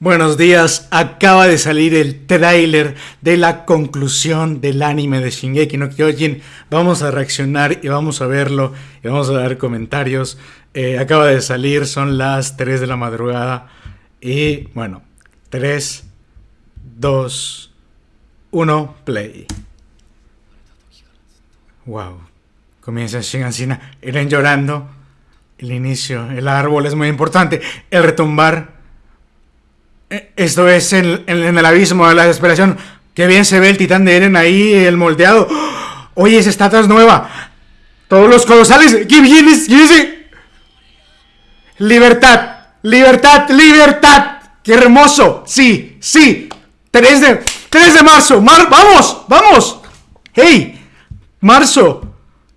Buenos días, acaba de salir el tráiler de la conclusión del anime de Shingeki no Kyojin. Vamos a reaccionar y vamos a verlo y vamos a dar comentarios. Eh, acaba de salir, son las 3 de la madrugada y bueno, 3, 2, 1, play. Wow, comienza Shingansina, Eren llorando, el inicio, el árbol es muy importante, el retumbar esto es en, el abismo de la desesperación. Qué bien se ve el titán de Eren ahí, el moldeado. Oye, esa estatua es nueva. Todos los colosales. ¿Qué vienes? ¿Qué Libertad, libertad, libertad. Qué hermoso. Sí, sí. 3 de, 3 de marzo. vamos, vamos. Hey, marzo.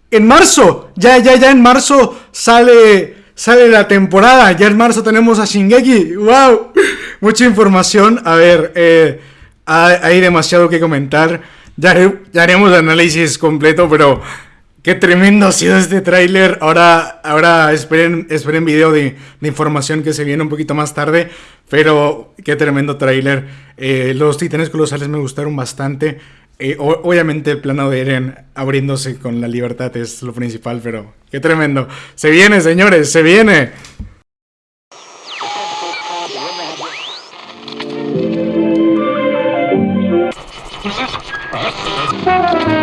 En marzo. Ya, ya, ya en marzo sale sale la temporada. Ya en marzo tenemos a Shingeki. ¡Wow! Mucha información. A ver, eh, hay demasiado que comentar. Ya, haremos el análisis completo, pero qué tremendo ha sido este tráiler. Ahora, ahora esperen, esperen video de, información que se viene un poquito más tarde. Pero qué tremendo tráiler. Eh, los titanes colosales me gustaron bastante. Eh, obviamente el plano de Eren abriéndose con la libertad es lo principal, pero qué tremendo. Se viene, señores, se viene. Ha ha ha ha!